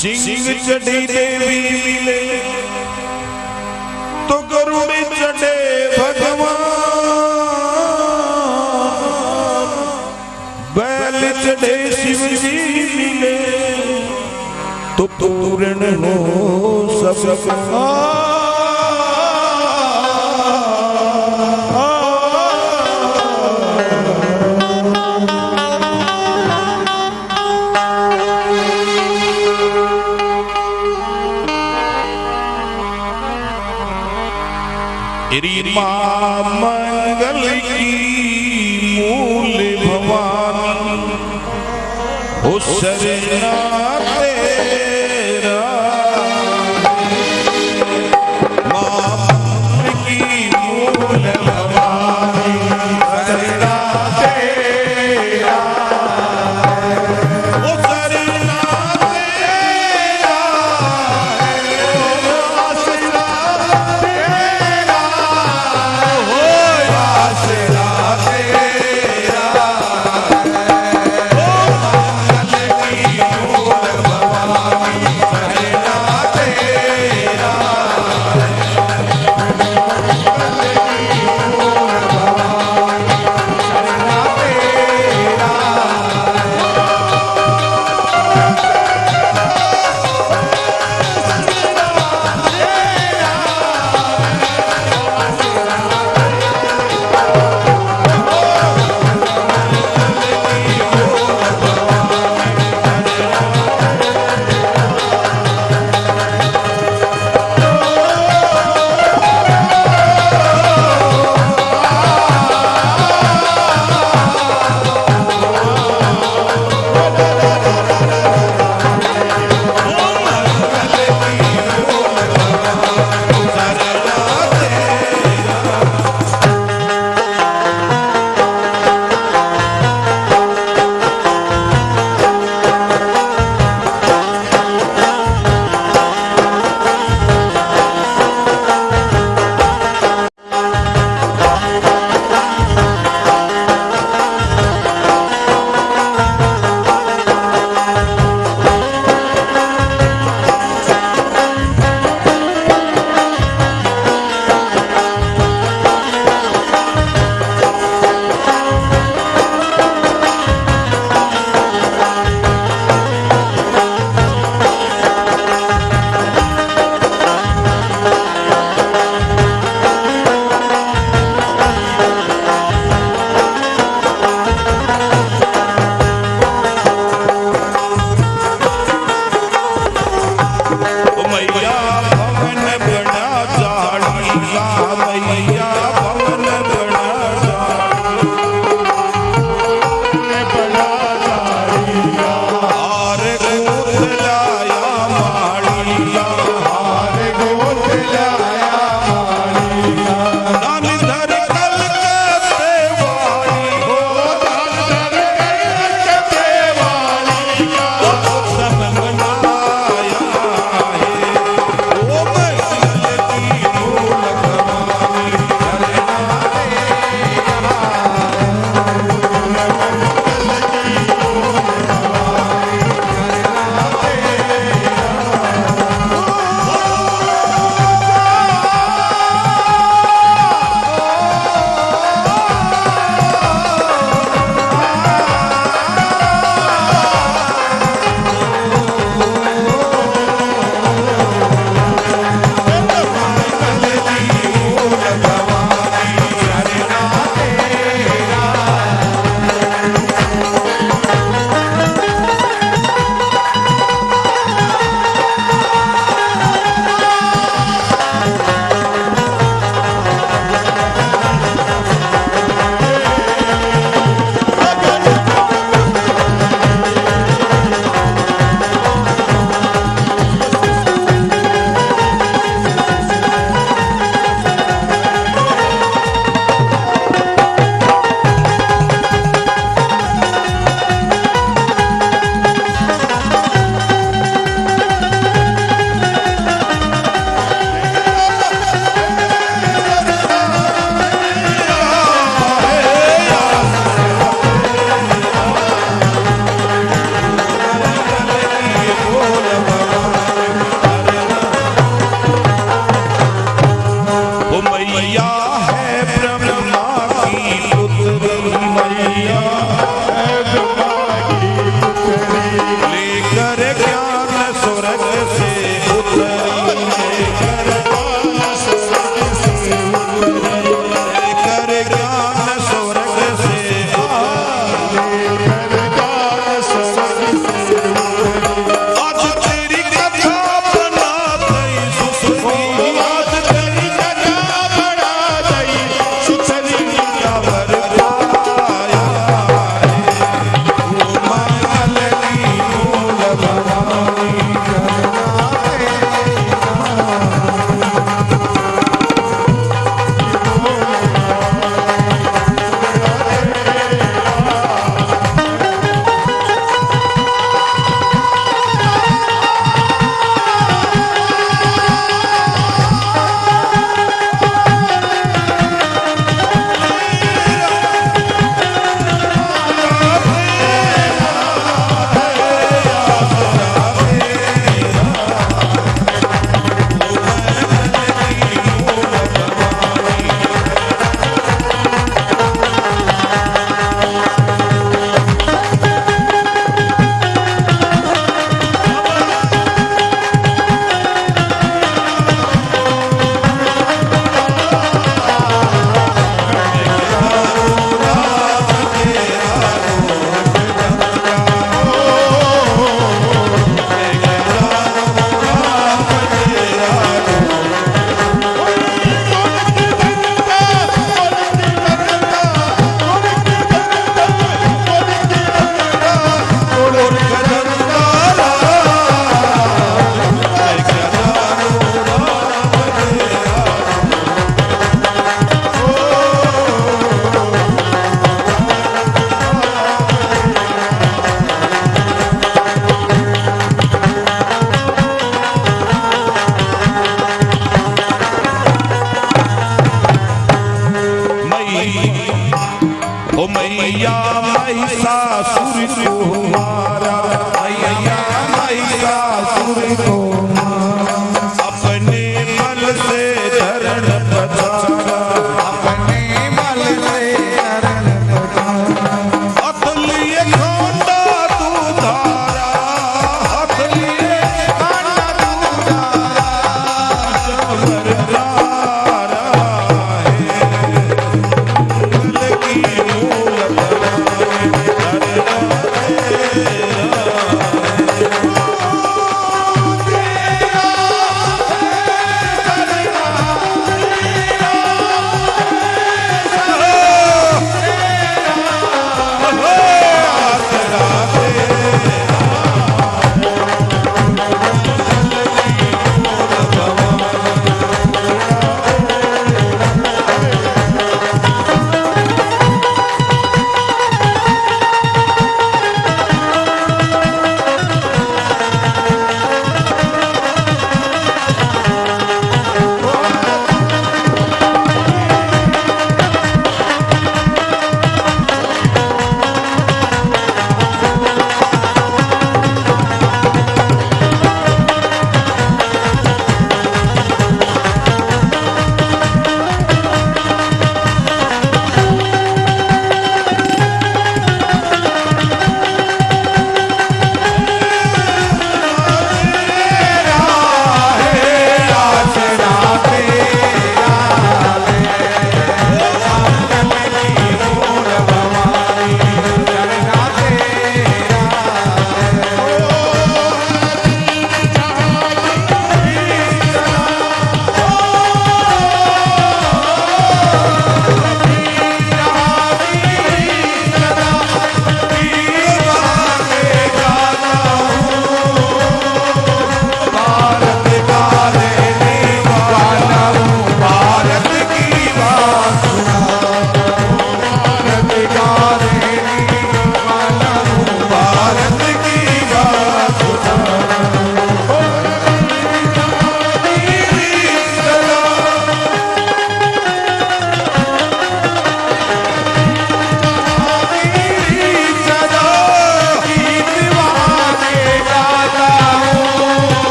सिंह चढ़ी देवी मिले। तो गरुड़ चढ़े भगवान। बैल चढ़े शिव जी मिले। तो पूर्ण हो सब। हो y'all.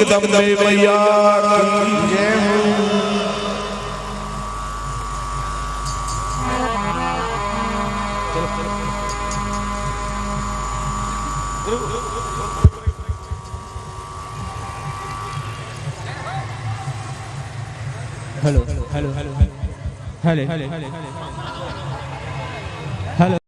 एकदम hello hello hello hello hello hello hello